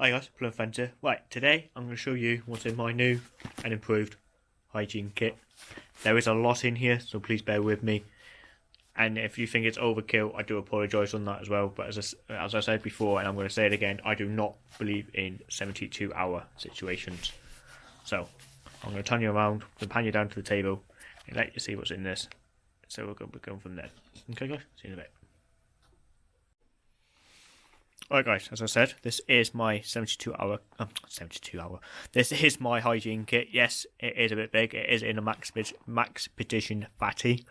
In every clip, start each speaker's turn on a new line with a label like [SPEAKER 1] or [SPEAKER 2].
[SPEAKER 1] Hi guys, Plum Fenter. Right, today I'm going to show you what's in my new and improved hygiene kit. There is a lot in here, so please bear with me. And if you think it's overkill, I do apologise on that as well. But as I, as I said before, and I'm going to say it again, I do not believe in 72 hour situations. So I'm going to turn you around, and pan you down to the table, and let you see what's in this. So we're going, we're going from there. Okay guys, see you in a bit. Alright guys, as I said, this is my 72 hour, um, 72 hour, this is my hygiene kit. Yes, it is a bit big, it is in a max, Max Petition fatty.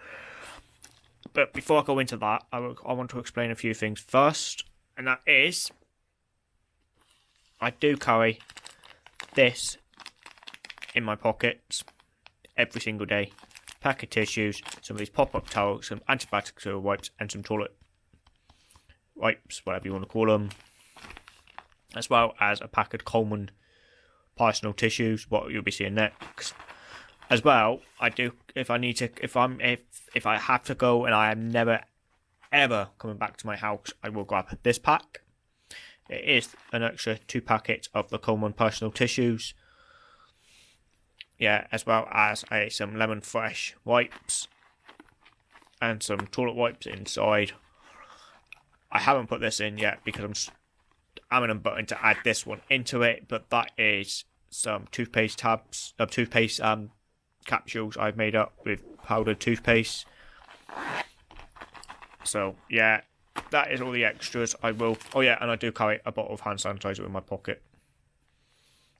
[SPEAKER 1] But before I go into that, I, I want to explain a few things first, and that is, I do carry this in my pockets every single day. Pack of tissues, some of these pop-up towels, some antibacterial wipes, and some toilet wipes, whatever you want to call them, as well as a pack of Coleman personal tissues, what you'll be seeing next. As well, I do if I need to, if I'm if if I have to go and I am never ever coming back to my house, I will grab this pack. It is an extra two packets of the Coleman personal tissues. Yeah, as well as a, some lemon fresh wipes and some toilet wipes inside I haven't put this in yet because I'm I'm in a button to add this one into it, but that is some toothpaste tabs, uh, toothpaste um capsules I've made up with powdered toothpaste. So yeah, that is all the extras. I will. Oh yeah, and I do carry a bottle of hand sanitizer in my pocket.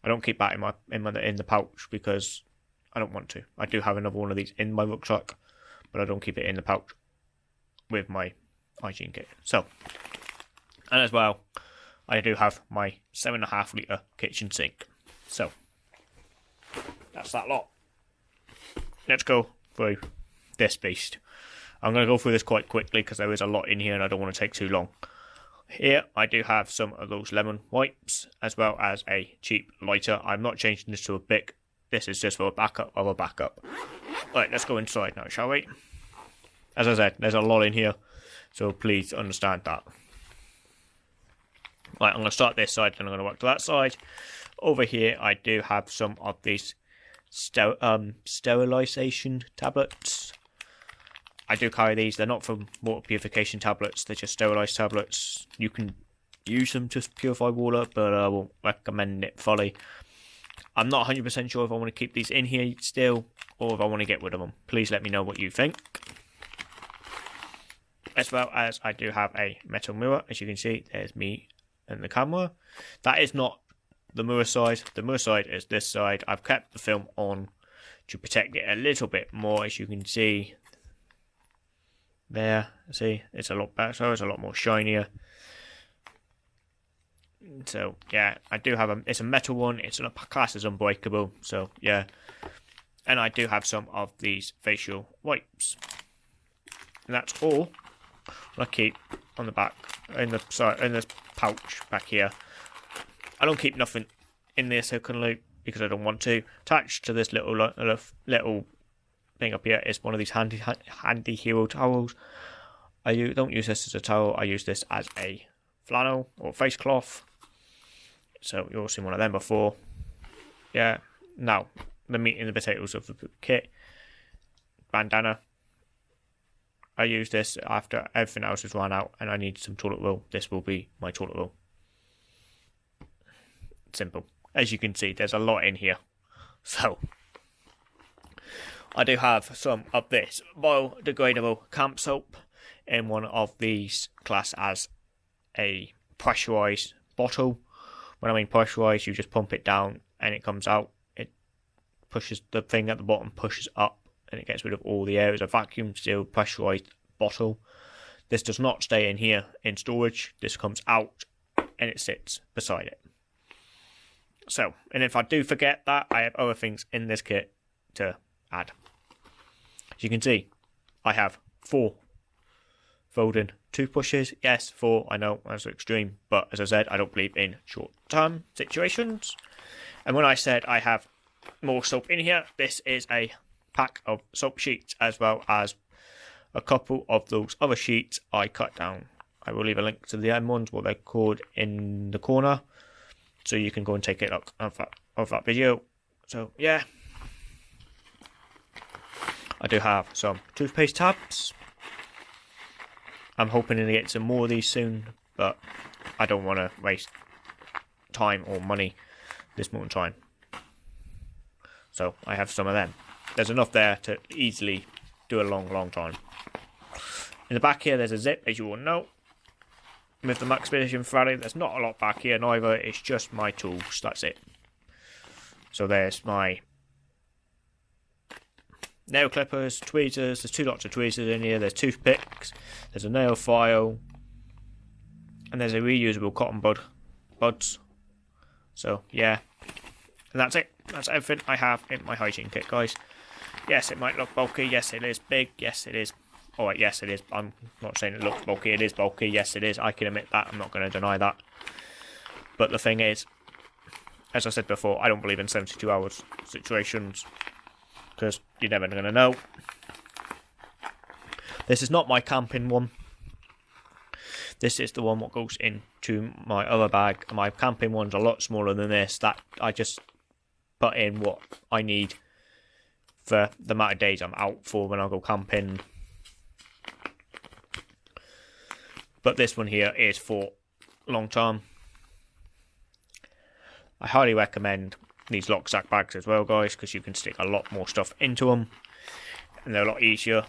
[SPEAKER 1] I don't keep that in my in my in the pouch because I don't want to. I do have another one of these in my rucksack, but I don't keep it in the pouch with my hygiene kit. So, and as well, I do have my seven and a half litre kitchen sink. So, that's that lot. Let's go through this beast. I'm going to go through this quite quickly because there is a lot in here and I don't want to take too long. Here I do have some of those lemon wipes as well as a cheap lighter. I'm not changing this to a Bic. This is just for a backup of a backup. Right, let's go inside now, shall we? As I said, there's a lot in here. So please understand that. Right, I'm going to start this side, then I'm going to work to that side. Over here, I do have some of these ster um, sterilization tablets. I do carry these. They're not for water purification tablets. They're just sterilized tablets. You can use them to purify water, but I won't recommend it fully. I'm not 100% sure if I want to keep these in here still, or if I want to get rid of them. Please let me know what you think as well as I do have a metal mirror. As you can see, there's me and the camera. That is not the mirror side. The mirror side is this side. I've kept the film on to protect it a little bit more, as you can see. There, see, it's a lot better, so it's a lot more shinier. So yeah, I do have a. It's a metal one. It's a class as unbreakable. So yeah, and I do have some of these facial wipes. And that's all I keep on the back in the sorry in this pouch back here. I don't keep nothing in the silicone loop because I don't want to. Attached to this little little, little thing up here is one of these handy handy hero towels. I don't use this as a towel. I use this as a flannel or face cloth. So you've all seen one of them before. Yeah. Now the meat and the potatoes of the kit. Bandana I use this after everything else has run out and I need some toilet roll. This will be my toilet roll. Simple. As you can see, there's a lot in here. So, I do have some of this biodegradable camp soap in one of these class as a pressurized bottle. When I mean pressurized, you just pump it down and it comes out. It pushes the thing at the bottom, pushes up and it gets rid of all the air. It's a vacuum sealed pressurized bottle. This does not stay in here in storage. This comes out and it sits beside it. So, and if I do forget that, I have other things in this kit to add. As you can see, I have four folding toothbrushes. Yes, four, I know that's extreme, but as I said, I don't believe in short term situations. And when I said I have more soap in here, this is a pack of soap sheets as well as a couple of those other sheets I cut down. I will leave a link to the M ones, what they're called, in the corner. so you can go and take a look of that, of that video. So yeah, I do have some toothpaste tabs. I'm hoping to get some more of these soon, but I don't want to waste time or money this moment in time. So I have some of them. There's enough there to easily do a long, long time. In the back here, there's a zip, as you all know. With the Maxpedition Fatty, there's not a lot back here neither. It's just my tools. That's it. So there's my nail clippers, tweezers. There's two lots of tweezers in here. There's toothpicks. There's a nail file. And there's a reusable cotton bud buds. So yeah. And that's it. That's everything I have in my hygiene kit, guys. Yes, it might look bulky. Yes, it is big. Yes, it is. Oh, Alright, yes, it is. I'm not saying it looks bulky. It is bulky. Yes, it is. I can admit that. I'm not going to deny that. But the thing is, as I said before, I don't believe in 72 hours situations because you're never going to know. This is not my camping one. This is the one what goes into my other bag. My camping one's a lot smaller than this. That I just put in what I need for the amount of days I'm out for when I go camping. But this one here is for long term. I highly recommend these Loksak bags as well, guys, because you can stick a lot more stuff into them, and they're a lot easier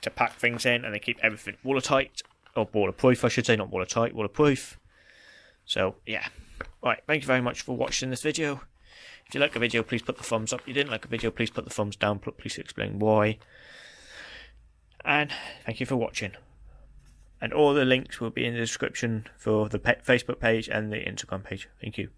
[SPEAKER 1] to pack things in, and they keep everything watertight or waterproof, I should say, not watertight, waterproof. So yeah, right. Thank you very much for watching this video. If you like the video, please put the thumbs up. If you didn't like the video, please put the thumbs down. Please explain why. And thank you for watching. And all the links will be in the description for the Facebook page and the Instagram page. Thank you.